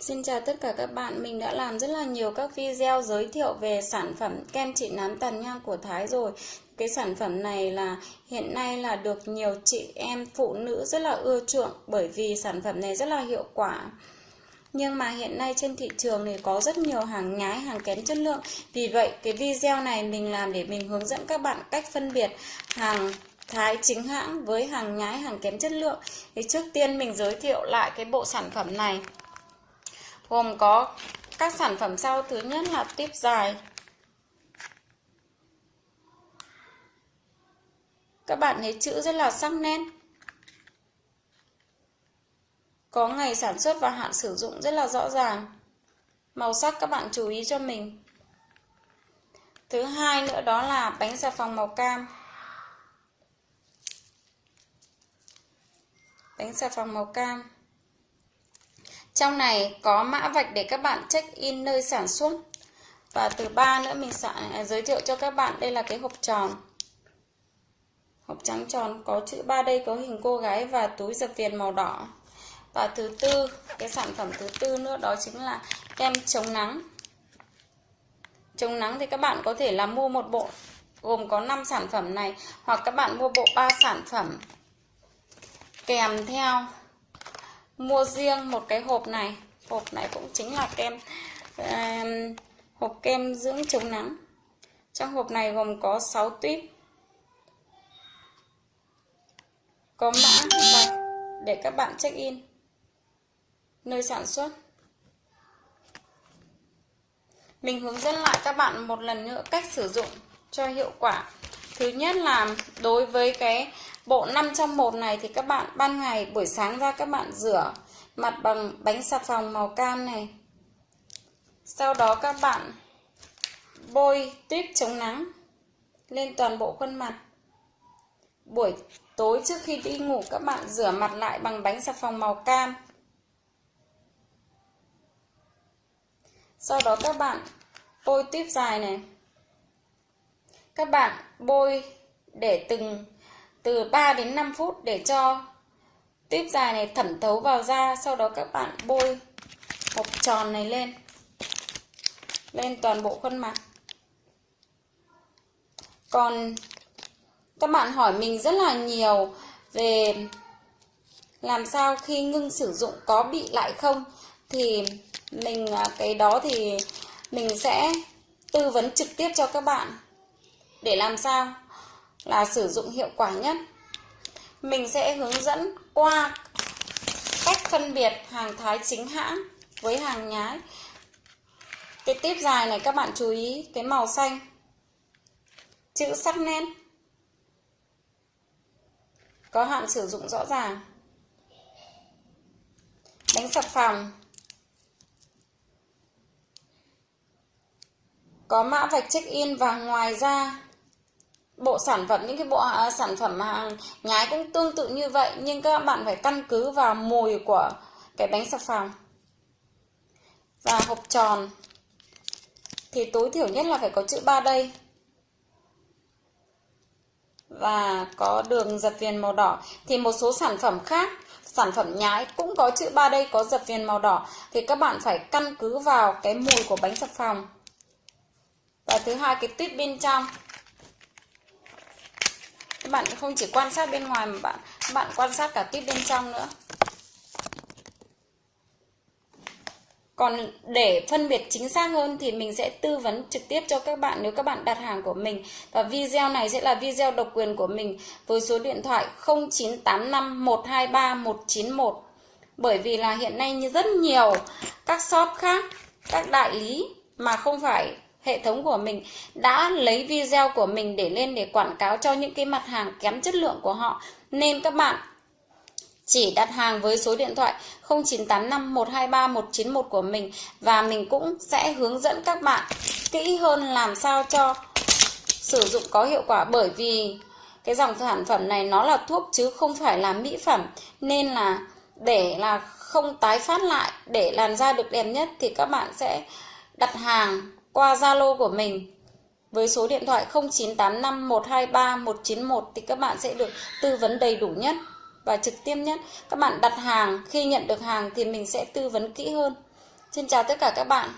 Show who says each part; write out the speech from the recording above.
Speaker 1: Xin chào tất cả các bạn, mình đã làm rất là nhiều các video giới thiệu về sản phẩm kem trị nám tàn nhang của Thái rồi. Cái sản phẩm này là hiện nay là được nhiều chị em phụ nữ rất là ưa chuộng bởi vì sản phẩm này rất là hiệu quả. Nhưng mà hiện nay trên thị trường thì có rất nhiều hàng nhái, hàng kém chất lượng. Vì vậy cái video này mình làm để mình hướng dẫn các bạn cách phân biệt hàng Thái chính hãng với hàng nhái, hàng kém chất lượng. Thì trước tiên mình giới thiệu lại cái bộ sản phẩm này gồm có các sản phẩm sau. Thứ nhất là tiếp dài. Các bạn thấy chữ rất là sắc nét. Có ngày sản xuất và hạn sử dụng rất là rõ ràng. Màu sắc các bạn chú ý cho mình. Thứ hai nữa đó là bánh xà phòng màu cam. Bánh xà phòng màu cam trong này có mã vạch để các bạn check in nơi sản xuất. Và từ ba nữa mình sẽ à, giới thiệu cho các bạn đây là cái hộp tròn. Hộp trắng tròn có chữ ba đây có hình cô gái và túi dập viền màu đỏ. Và thứ tư, cái sản phẩm thứ tư nữa đó chính là kem chống nắng. Chống nắng thì các bạn có thể là mua một bộ gồm có 5 sản phẩm này hoặc các bạn mua bộ 3 sản phẩm kèm theo mua riêng một cái hộp này. Hộp này cũng chính là kem uh, hộp kem dưỡng chống nắng. Trong hộp này gồm có 6 tuyếp. Có mã để các bạn check in. Nơi sản xuất. Mình hướng dẫn lại các bạn một lần nữa cách sử dụng cho hiệu quả. Thứ nhất là đối với cái bộ 5 trong 1 này thì các bạn ban ngày, buổi sáng ra các bạn rửa mặt bằng bánh xà phòng màu cam này. Sau đó các bạn bôi tuyết chống nắng lên toàn bộ khuôn mặt. Buổi tối trước khi đi ngủ các bạn rửa mặt lại bằng bánh xà phòng màu cam. Sau đó các bạn bôi tuyếp dài này. Các bạn bôi để từng từ 3 đến 5 phút để cho tuyếp dài này thẩm thấu vào da, sau đó các bạn bôi hộp tròn này lên lên toàn bộ khuôn mặt. Còn các bạn hỏi mình rất là nhiều về làm sao khi ngưng sử dụng có bị lại không, thì mình à, cái đó thì mình sẽ tư vấn trực tiếp cho các bạn để làm sao là sử dụng hiệu quả nhất. Mình sẽ hướng dẫn qua cách phân biệt hàng Thái chính hãng với hàng nhái. Cái tiếp dài này các bạn chú ý, cái màu xanh, chữ sắc nét, có hạn sử dụng rõ ràng. Đánh sập phòng. Có mã vạch check in và ngoài ra bộ sản phẩm những cái bộ à, sản phẩm hàng nhái cũng tương tự như vậy nhưng các bạn phải căn cứ vào mùi của cái bánh xà phòng và hộp tròn. Thì tối thiểu nhất là phải có chữ ba đây. Và có đường dập viền màu đỏ. Thì một số sản phẩm khác sản phẩm nhái cũng có chữ ba đây có dập viền màu đỏ. Thì các bạn phải căn cứ vào cái mùi của bánh xà phòng. Và thứ hai cái tuyết bên trong bạn không chỉ quan sát bên ngoài mà bạn bạn quan sát cả tiếp bên trong nữa. Còn để phân biệt chính xác hơn thì mình sẽ tư vấn trực tiếp cho các bạn nếu các bạn đặt hàng của mình. Và video này sẽ là video độc quyền của mình với số điện thoại 0985 123 191 bởi vì là hiện nay như rất nhiều các shop khác, các đại lý mà không phải hệ thống của mình đã lấy video của mình để lên để quảng cáo cho những cái mặt hàng kém chất lượng của họ. Nên các bạn chỉ đặt hàng với số điện thoại 0985 123 191 của mình và mình cũng sẽ hướng dẫn các bạn kỹ hơn làm sao cho sử dụng có hiệu quả. Bởi vì cái dòng sản phẩm này nó là thuốc chứ không phải là mỹ phẩm. Nên là để là không tái phát lại, để làn da được đẹp nhất thì các bạn sẽ đặt hàng qua Zalo của mình với số điện thoại 0985 123 191 thì các bạn sẽ được tư vấn đầy đủ nhất và trực tiếp nhất. Các bạn đặt hàng, khi nhận được hàng thì mình sẽ tư vấn kỹ hơn. Xin chào tất cả các bạn.